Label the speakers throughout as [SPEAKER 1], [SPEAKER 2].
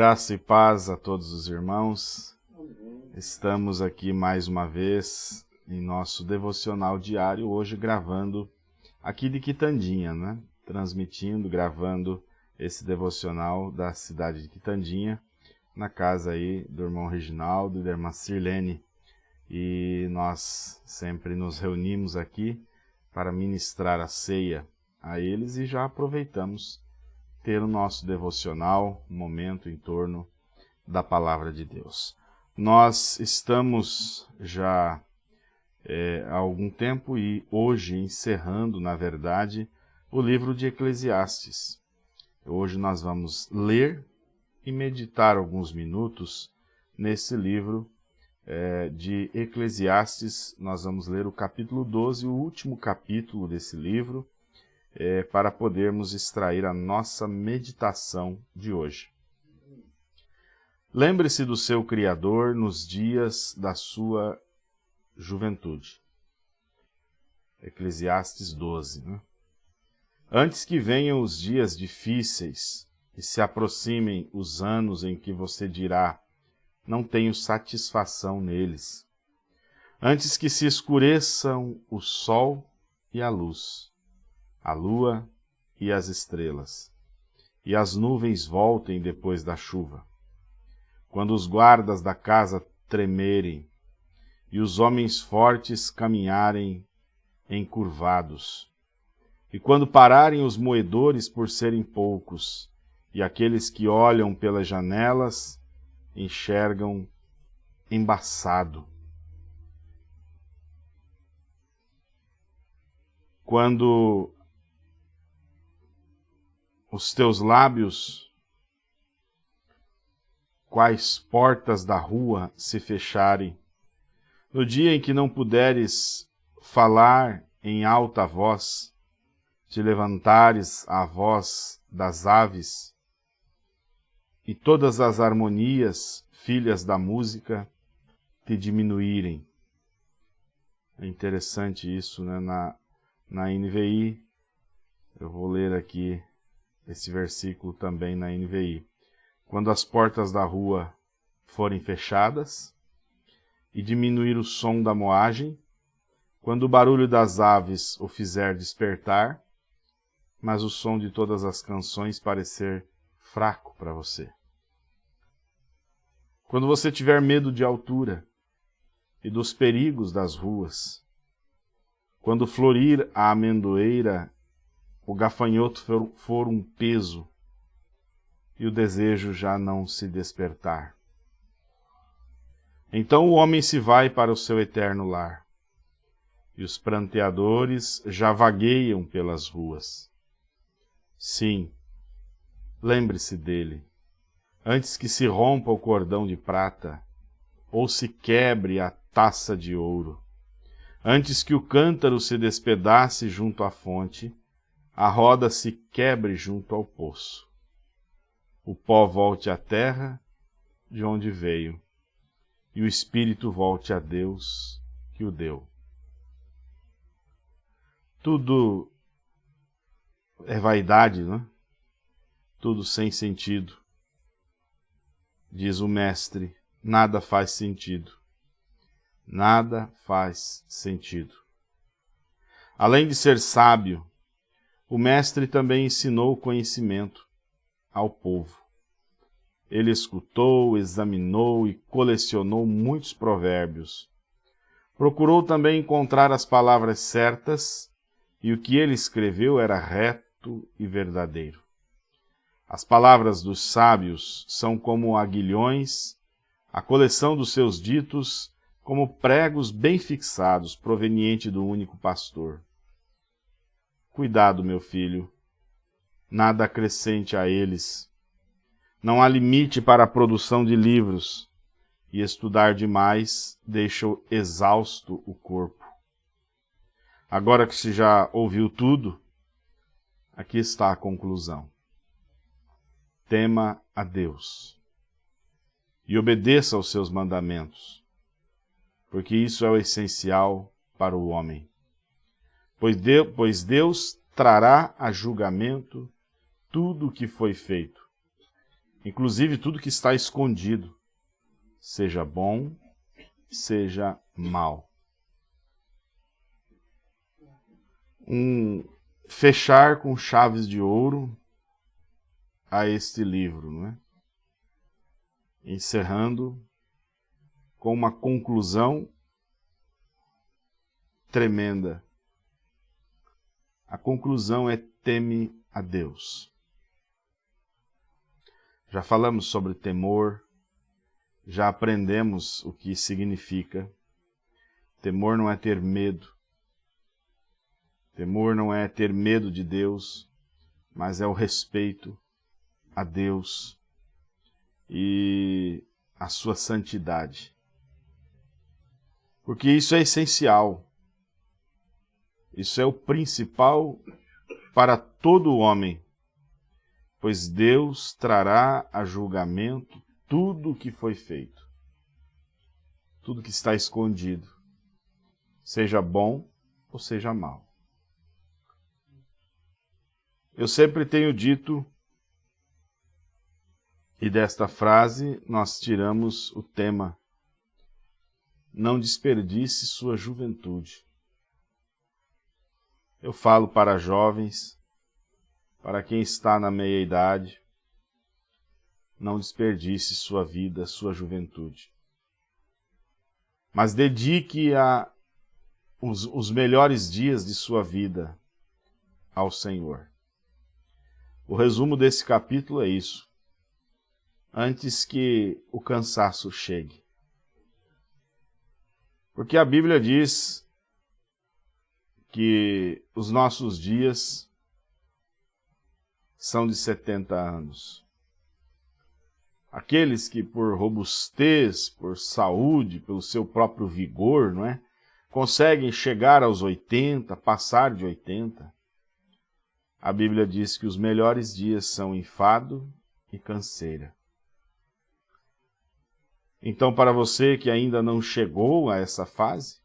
[SPEAKER 1] Graça e paz a todos os irmãos. Estamos aqui mais uma vez em nosso devocional diário, hoje gravando aqui de Quitandinha, né? Transmitindo, gravando esse devocional da cidade de Quitandinha, na casa aí do irmão Reginaldo e da irmã Sirlene. E nós sempre nos reunimos aqui para ministrar a ceia a eles e já aproveitamos ter o nosso devocional, momento em torno da Palavra de Deus. Nós estamos já é, há algum tempo e hoje encerrando, na verdade, o livro de Eclesiastes. Hoje nós vamos ler e meditar alguns minutos nesse livro é, de Eclesiastes. Nós vamos ler o capítulo 12, o último capítulo desse livro, é, para podermos extrair a nossa meditação de hoje. Lembre-se do seu Criador nos dias da sua juventude. Eclesiastes 12. Né? Antes que venham os dias difíceis e se aproximem os anos em que você dirá, não tenho satisfação neles. Antes que se escureçam o sol e a luz, a lua e as estrelas, e as nuvens voltem depois da chuva. Quando os guardas da casa tremerem, e os homens fortes caminharem encurvados, e quando pararem os moedores por serem poucos, e aqueles que olham pelas janelas enxergam embaçado. Quando os teus lábios, quais portas da rua se fecharem. No dia em que não puderes falar em alta voz, te levantares a voz das aves, e todas as harmonias, filhas da música, te diminuírem. É interessante isso, né? Na, na NVI, eu vou ler aqui esse versículo também na NVI. Quando as portas da rua forem fechadas e diminuir o som da moagem, quando o barulho das aves o fizer despertar, mas o som de todas as canções parecer fraco para você. Quando você tiver medo de altura e dos perigos das ruas, quando florir a amendoeira o gafanhoto for, for um peso e o desejo já não se despertar. Então o homem se vai para o seu eterno lar, e os pranteadores já vagueiam pelas ruas. Sim, lembre-se dele, antes que se rompa o cordão de prata, ou se quebre a taça de ouro, antes que o cântaro se despedace junto à fonte, a roda se quebre junto ao poço. O pó volte à terra de onde veio, e o espírito volte a Deus que o deu. Tudo é vaidade, não é? Tudo sem sentido. Diz o mestre, nada faz sentido. Nada faz sentido. Além de ser sábio, o mestre também ensinou o conhecimento ao povo. Ele escutou, examinou e colecionou muitos provérbios. Procurou também encontrar as palavras certas, e o que ele escreveu era reto e verdadeiro. As palavras dos sábios são como aguilhões, a coleção dos seus ditos como pregos bem fixados, proveniente do único pastor. Cuidado, meu filho, nada acrescente a eles. Não há limite para a produção de livros, e estudar demais deixa exausto o corpo. Agora que se já ouviu tudo, aqui está a conclusão. Tema a Deus e obedeça aos seus mandamentos, porque isso é o essencial para o homem pois Deus, pois Deus trará a julgamento tudo o que foi feito, inclusive tudo que está escondido, seja bom, seja mal. Um fechar com chaves de ouro a este livro, não é? Encerrando com uma conclusão tremenda. A conclusão é teme a Deus. Já falamos sobre temor, já aprendemos o que significa. Temor não é ter medo. Temor não é ter medo de Deus, mas é o respeito a Deus e a sua santidade. Porque isso é essencial. Isso é o principal para todo homem, pois Deus trará a julgamento tudo o que foi feito, tudo que está escondido, seja bom ou seja mal. Eu sempre tenho dito, e desta frase nós tiramos o tema, não desperdice sua juventude. Eu falo para jovens, para quem está na meia-idade, não desperdice sua vida, sua juventude. Mas dedique a, os, os melhores dias de sua vida ao Senhor. O resumo desse capítulo é isso. Antes que o cansaço chegue. Porque a Bíblia diz que os nossos dias são de 70 anos. Aqueles que por robustez, por saúde, pelo seu próprio vigor, não é? Conseguem chegar aos 80, passar de 80. A Bíblia diz que os melhores dias são enfado e canseira. Então, para você que ainda não chegou a essa fase,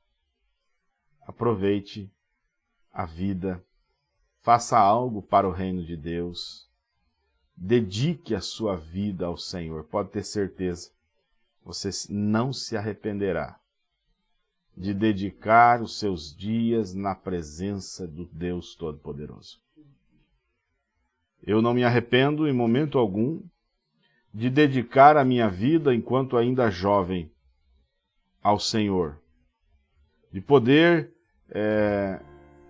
[SPEAKER 1] aproveite a vida, faça algo para o reino de Deus, dedique a sua vida ao Senhor. Pode ter certeza, você não se arrependerá de dedicar os seus dias na presença do Deus Todo-Poderoso. Eu não me arrependo em momento algum de dedicar a minha vida enquanto ainda jovem ao Senhor, de poder é,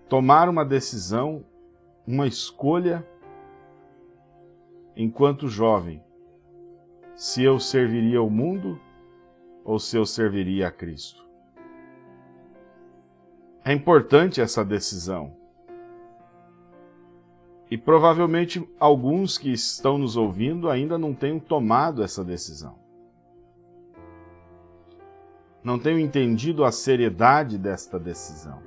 [SPEAKER 1] tomar uma decisão, uma escolha enquanto jovem, se eu serviria o mundo ou se eu serviria a Cristo. É importante essa decisão. E provavelmente alguns que estão nos ouvindo ainda não tenham tomado essa decisão. Não tenham entendido a seriedade desta decisão.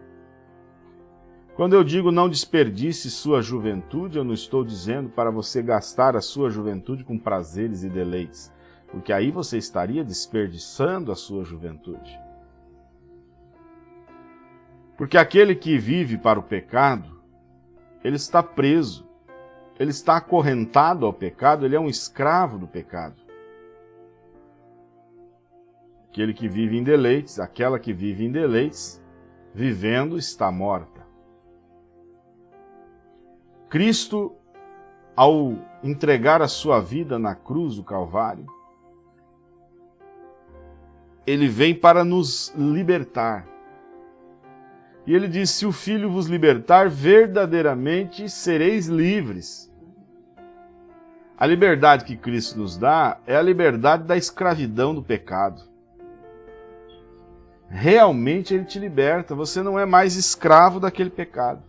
[SPEAKER 1] Quando eu digo não desperdice sua juventude, eu não estou dizendo para você gastar a sua juventude com prazeres e deleites, porque aí você estaria desperdiçando a sua juventude. Porque aquele que vive para o pecado, ele está preso, ele está acorrentado ao pecado, ele é um escravo do pecado. Aquele que vive em deleites, aquela que vive em deleites, vivendo está morta. Cristo, ao entregar a sua vida na cruz do Calvário, ele vem para nos libertar. E ele diz, se o Filho vos libertar, verdadeiramente sereis livres. A liberdade que Cristo nos dá é a liberdade da escravidão do pecado. Realmente Ele te liberta, você não é mais escravo daquele pecado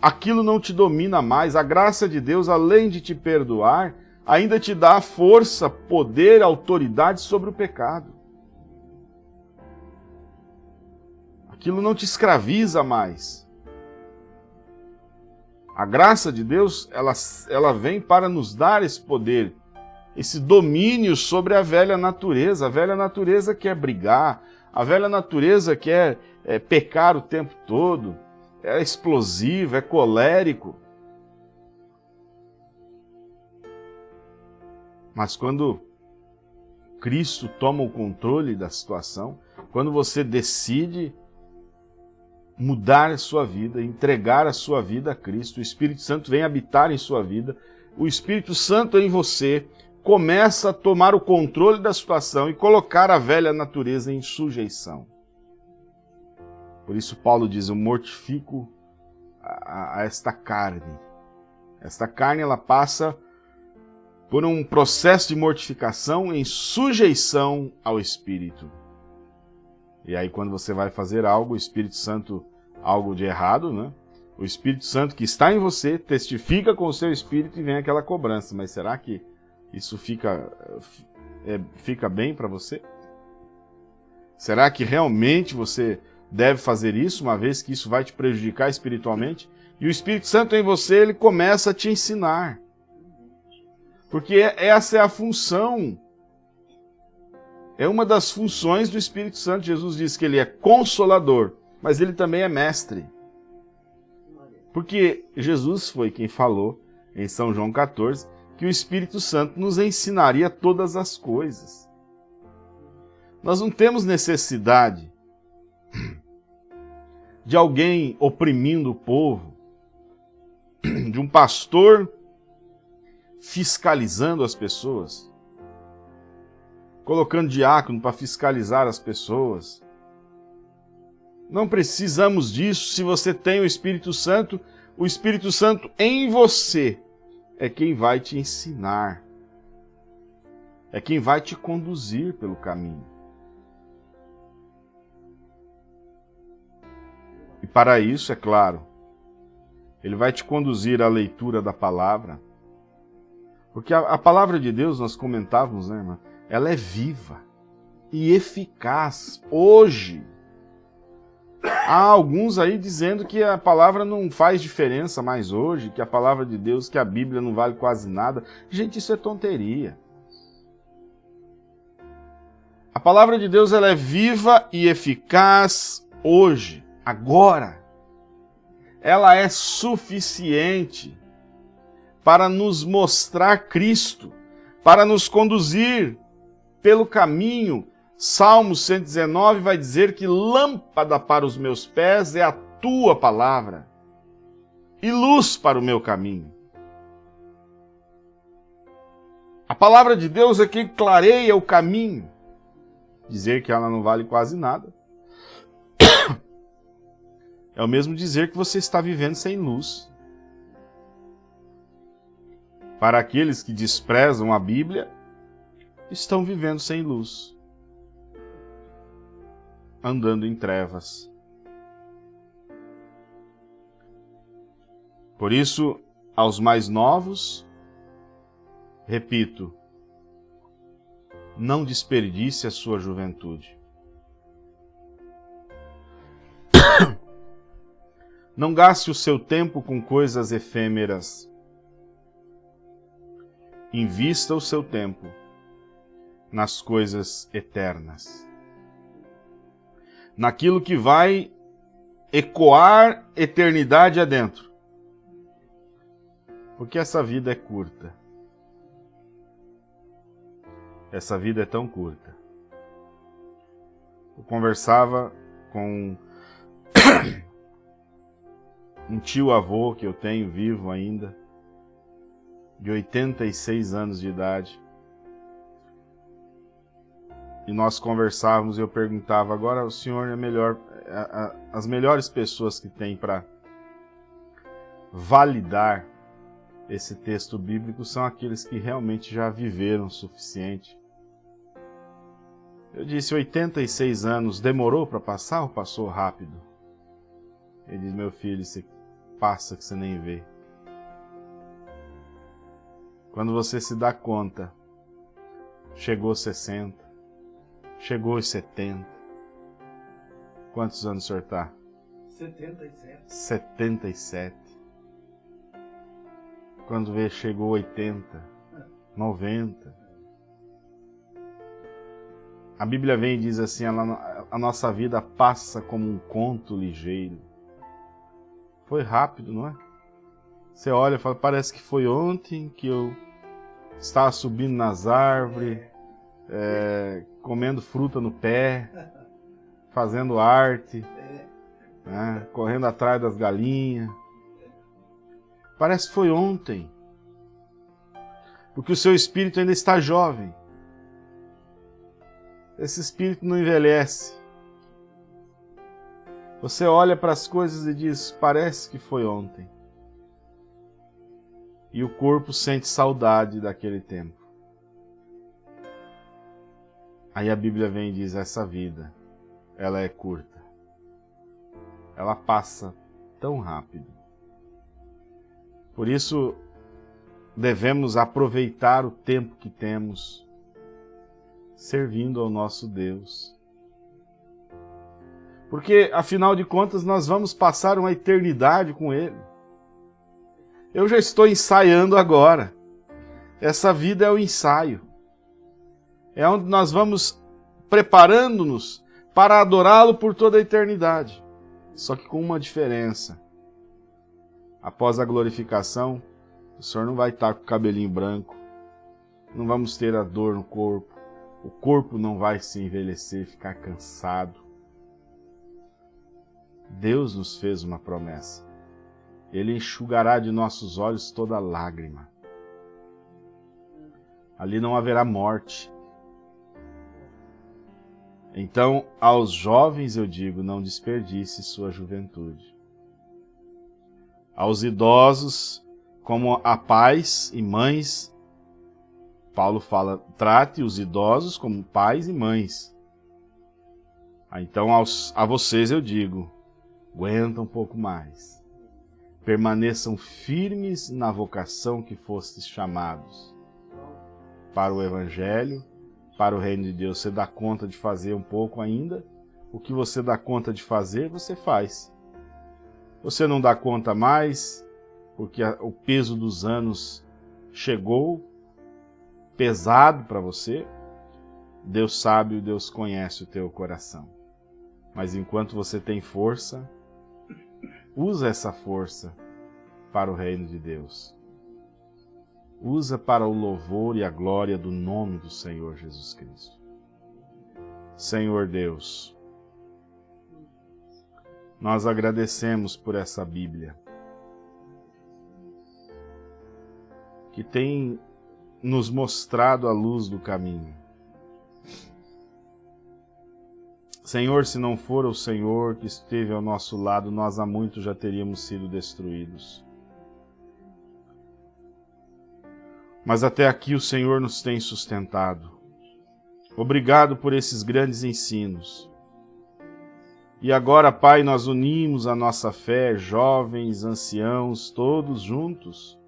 [SPEAKER 1] aquilo não te domina mais. A graça de Deus, além de te perdoar, ainda te dá força, poder, autoridade sobre o pecado. Aquilo não te escraviza mais. A graça de Deus, ela, ela vem para nos dar esse poder, esse domínio sobre a velha natureza. A velha natureza quer brigar, a velha natureza quer é, pecar o tempo todo é explosivo, é colérico. Mas quando Cristo toma o controle da situação, quando você decide mudar a sua vida, entregar a sua vida a Cristo, o Espírito Santo vem habitar em sua vida, o Espírito Santo em você começa a tomar o controle da situação e colocar a velha natureza em sujeição. Por isso Paulo diz, eu mortifico a, a esta carne. Esta carne ela passa por um processo de mortificação em sujeição ao Espírito. E aí quando você vai fazer algo, o Espírito Santo, algo de errado, né? O Espírito Santo que está em você testifica com o seu Espírito e vem aquela cobrança. Mas será que isso fica, é, fica bem para você? Será que realmente você deve fazer isso, uma vez que isso vai te prejudicar espiritualmente? E o Espírito Santo em você, ele começa a te ensinar. Porque essa é a função é uma das funções do Espírito Santo. Jesus diz que ele é consolador, mas ele também é mestre. Porque Jesus foi quem falou em São João 14 que o Espírito Santo nos ensinaria todas as coisas. Nós não temos necessidade de alguém oprimindo o povo, de um pastor fiscalizando as pessoas colocando diácono para fiscalizar as pessoas. Não precisamos disso se você tem o Espírito Santo. O Espírito Santo em você é quem vai te ensinar. É quem vai te conduzir pelo caminho. E para isso, é claro, ele vai te conduzir à leitura da palavra. Porque a, a palavra de Deus, nós comentávamos, né, irmã? ela é viva e eficaz hoje. Há alguns aí dizendo que a palavra não faz diferença mais hoje, que a palavra de Deus, que a Bíblia não vale quase nada. Gente, isso é tonteria. A palavra de Deus ela é viva e eficaz hoje, agora. Ela é suficiente para nos mostrar Cristo, para nos conduzir pelo caminho, Salmo 119 vai dizer que lâmpada para os meus pés é a tua palavra e luz para o meu caminho. A palavra de Deus é que clareia o caminho. Dizer que ela não vale quase nada. É o mesmo dizer que você está vivendo sem luz. Para aqueles que desprezam a Bíblia, estão vivendo sem luz, andando em trevas. Por isso, aos mais novos, repito, não desperdice a sua juventude. Não gaste o seu tempo com coisas efêmeras. Invista o seu tempo nas coisas eternas. Naquilo que vai ecoar eternidade adentro. Porque essa vida é curta. Essa vida é tão curta. Eu conversava com um tio-avô que eu tenho vivo ainda, de 86 anos de idade e nós conversávamos e eu perguntava, agora o senhor é melhor, a, a, as melhores pessoas que tem para validar esse texto bíblico são aqueles que realmente já viveram o suficiente. Eu disse, 86 anos, demorou para passar ou passou rápido? Ele diz, meu filho, você passa que você nem vê. Quando você se dá conta, chegou 60, Chegou aos 70. Quantos anos o senhor está?
[SPEAKER 2] 77.
[SPEAKER 1] 77. Quando vê, chegou 80, 90. A Bíblia vem e diz assim, a nossa vida passa como um conto ligeiro. Foi rápido, não é? Você olha e fala, parece que foi ontem que eu estava subindo nas árvores, é, comendo fruta no pé, fazendo arte, né, correndo atrás das galinhas. Parece que foi ontem. Porque o seu espírito ainda está jovem. Esse espírito não envelhece. Você olha para as coisas e diz: parece que foi ontem. E o corpo sente saudade daquele tempo. Aí a Bíblia vem e diz: essa vida, ela é curta. Ela passa tão rápido. Por isso, devemos aproveitar o tempo que temos servindo ao nosso Deus. Porque, afinal de contas, nós vamos passar uma eternidade com Ele. Eu já estou ensaiando agora. Essa vida é o ensaio. É onde nós vamos preparando-nos para adorá-lo por toda a eternidade. Só que com uma diferença. Após a glorificação, o Senhor não vai estar com o cabelinho branco, não vamos ter a dor no corpo, o corpo não vai se envelhecer, ficar cansado. Deus nos fez uma promessa. Ele enxugará de nossos olhos toda lágrima. Ali não haverá morte. Então, aos jovens eu digo, não desperdice sua juventude. Aos idosos, como a pais e mães, Paulo fala, trate os idosos como pais e mães. Ah, então, aos, a vocês eu digo, aguenta um pouco mais. Permaneçam firmes na vocação que fostes chamados. Para o Evangelho, para o Reino de Deus, você dá conta de fazer um pouco ainda? O que você dá conta de fazer, você faz. Você não dá conta mais, porque o peso dos anos chegou pesado para você, Deus sabe, Deus conhece o teu coração. Mas enquanto você tem força, usa essa força para o reino de Deus. Usa para o louvor e a glória do nome do Senhor Jesus Cristo. Senhor Deus, nós agradecemos por essa Bíblia que tem nos mostrado a luz do caminho. Senhor, se não for o Senhor que esteve ao nosso lado, nós há muito já teríamos sido destruídos. Mas até aqui o Senhor nos tem sustentado. Obrigado por esses grandes ensinos. E agora, Pai, nós unimos a nossa fé, jovens, anciãos, todos juntos,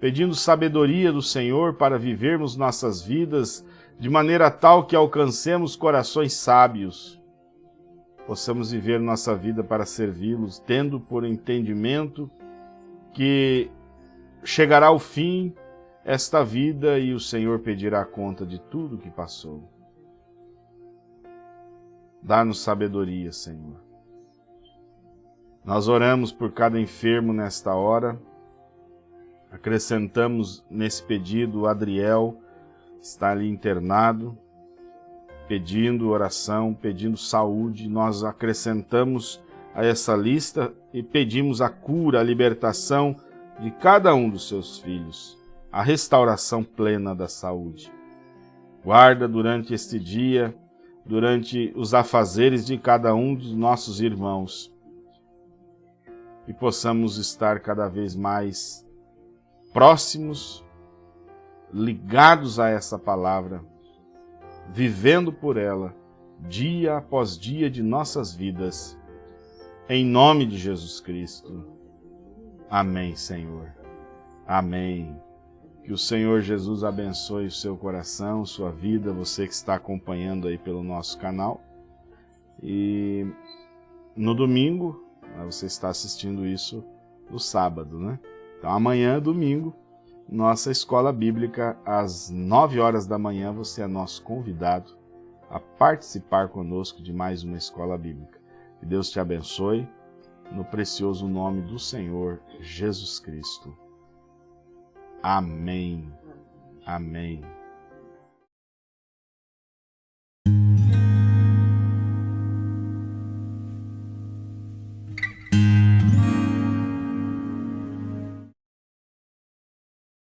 [SPEAKER 1] pedindo sabedoria do Senhor para vivermos nossas vidas de maneira tal que alcancemos corações sábios, possamos viver nossa vida para servi-los, tendo por entendimento que chegará o fim esta vida e o Senhor pedirá conta de tudo que passou. Dá-nos sabedoria, Senhor. Nós oramos por cada enfermo nesta hora, Acrescentamos nesse pedido Adriel, está ali internado, pedindo oração, pedindo saúde. Nós acrescentamos a essa lista e pedimos a cura, a libertação de cada um dos seus filhos, a restauração plena da saúde. Guarda durante este dia, durante os afazeres de cada um dos nossos irmãos, e possamos estar cada vez mais próximos, ligados a essa palavra, vivendo por ela, dia após dia de nossas vidas, em nome de Jesus Cristo. Amém, Senhor. Amém. Que o Senhor Jesus abençoe o seu coração, sua vida, você que está acompanhando aí pelo nosso canal. E no domingo, você está assistindo isso no sábado, né? Então amanhã, domingo, nossa escola bíblica, às 9 horas da manhã, você é nosso convidado a participar conosco de mais uma escola bíblica. Que Deus te abençoe, no precioso nome do Senhor Jesus Cristo. Amém. Amém.